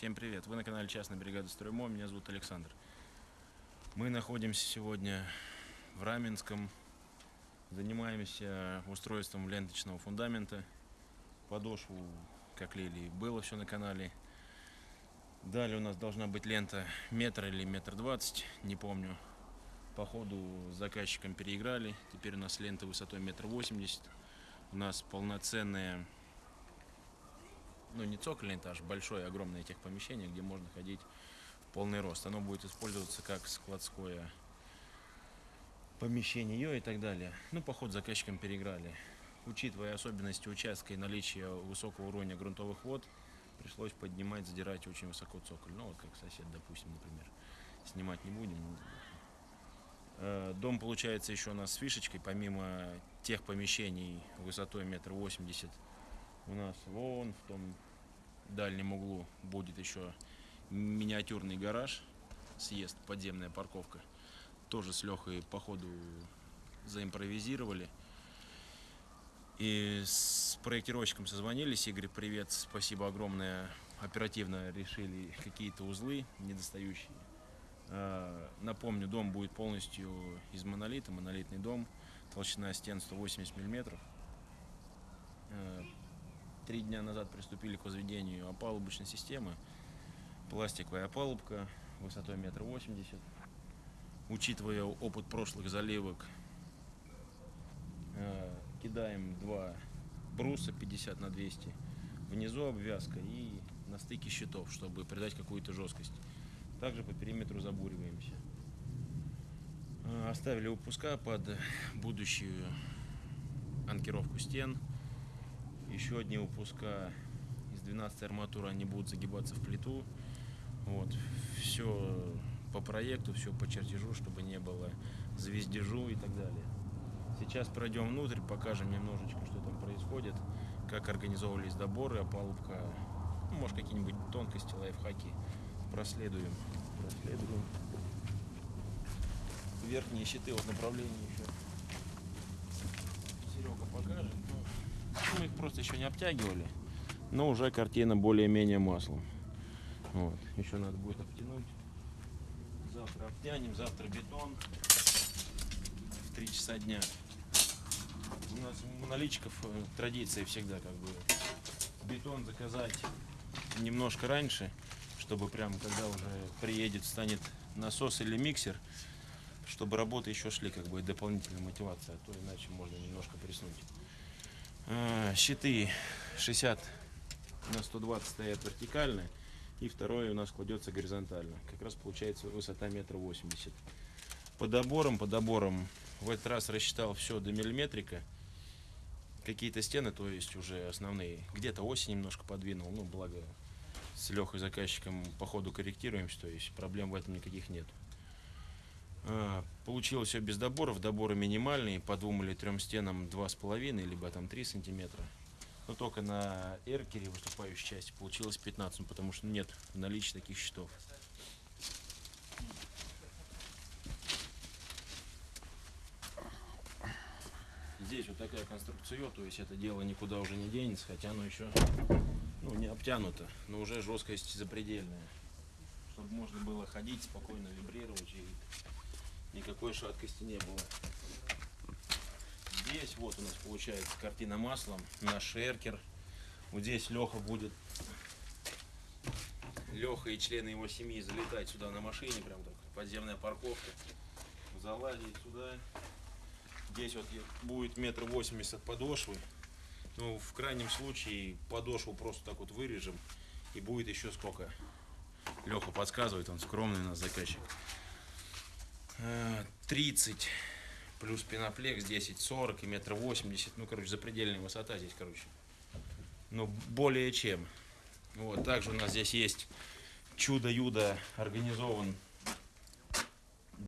Всем привет! Вы на канале Частная бригада Строймо, меня зовут Александр. Мы находимся сегодня в Раменском, занимаемся устройством ленточного фундамента. Подошву, как лили, было все на канале. Далее у нас должна быть лента метр или метр двадцать, не помню. По ходу с заказчиком переиграли, теперь у нас лента высотой метр восемьдесят. У нас полноценная ну не цокольный этаж, большое, огромное техпомещение, где можно ходить в полный рост. Оно будет использоваться как складское помещение и так далее. Ну, поход заказчиком переиграли. Учитывая особенности участка и наличие высокого уровня грунтовых вод, пришлось поднимать, задирать очень высоко цоколь. Ну, вот как сосед, допустим, например. Снимать не будем. Э, дом получается еще у нас с фишечкой, помимо тех помещений высотой метр восемьдесят у нас вон в том дальнем углу будет еще миниатюрный гараж, съезд, подземная парковка. Тоже с Лехой по ходу заимпровизировали. И с проектировщиком созвонились. Игорь, привет, спасибо огромное. Оперативно решили какие-то узлы недостающие. А, напомню, дом будет полностью из монолита, монолитный дом. Толщина стен 180 миллиметров три дня назад приступили к возведению опалубочной системы. Пластиковая опалубка высотой метр восемьдесят. Учитывая опыт прошлых заливок, э, кидаем два бруса 50 на 200. Внизу обвязка и на стыке щитов, чтобы придать какую-то жесткость. Также по периметру забуриваемся. Э, оставили выпуска под будущую анкировку стен еще одни выпуска из 12 арматуры, они будут загибаться в плиту. Вот. Все по проекту, все по чертежу, чтобы не было звездежу и так далее. Сейчас пройдем внутрь, покажем немножечко, что там происходит, как организовывались доборы, опалубка, ну, может какие-нибудь тонкости, лайфхаки проследуем. проследуем. Верхние щиты вот направления еще Серега покажет. Просто еще не обтягивали, но уже картина более-менее маслом. Вот. Еще надо будет обтянуть. Завтра обтянем, завтра бетон в 3 часа дня. У нас у наличков э, традиция всегда как бы бетон заказать немножко раньше, чтобы прям когда уже приедет, станет насос или миксер, чтобы работы еще шли, как бы дополнительная мотивация, а то иначе можно немножко приснуть. А, щиты 60 на 120 стоят вертикально, и второе у нас кладется горизонтально. Как раз получается высота метра восемьдесят. По доборам, по доборам в этот раз рассчитал все до миллиметрика. Какие-то стены, то есть уже основные. Где-то осень немножко подвинул, ну благо с Лехой заказчиком по ходу корректируемся, то есть проблем в этом никаких нет. А, получилось все без доборов, доборы минимальные, по двум или трем стенам два с половиной, либо там 3 сантиметра. Но только на эркере выступающей части получилось 15, потому что нет в таких счетов. Здесь вот такая конструкция, то есть это дело никуда уже не денется, хотя оно еще ну, не обтянуто, но уже жесткость запредельная. Чтобы можно было ходить спокойно, вибрировать и никакой шаткости не было. Здесь вот у нас получается картина маслом, наш шеркер. Вот здесь Леха будет, Леха и члены его семьи залетать сюда на машине, прям так, подземная парковка. Залазить сюда. Здесь вот будет метр восемьдесят подошвы. Ну, в крайнем случае подошву просто так вот вырежем. И будет еще сколько. Леха подсказывает, он скромный у нас заказчик. 30 плюс пеноплекс 10 40 и метр 80 ну короче запредельная высота здесь короче. Ну более чем. Вот также у нас здесь есть чудо-юдо организован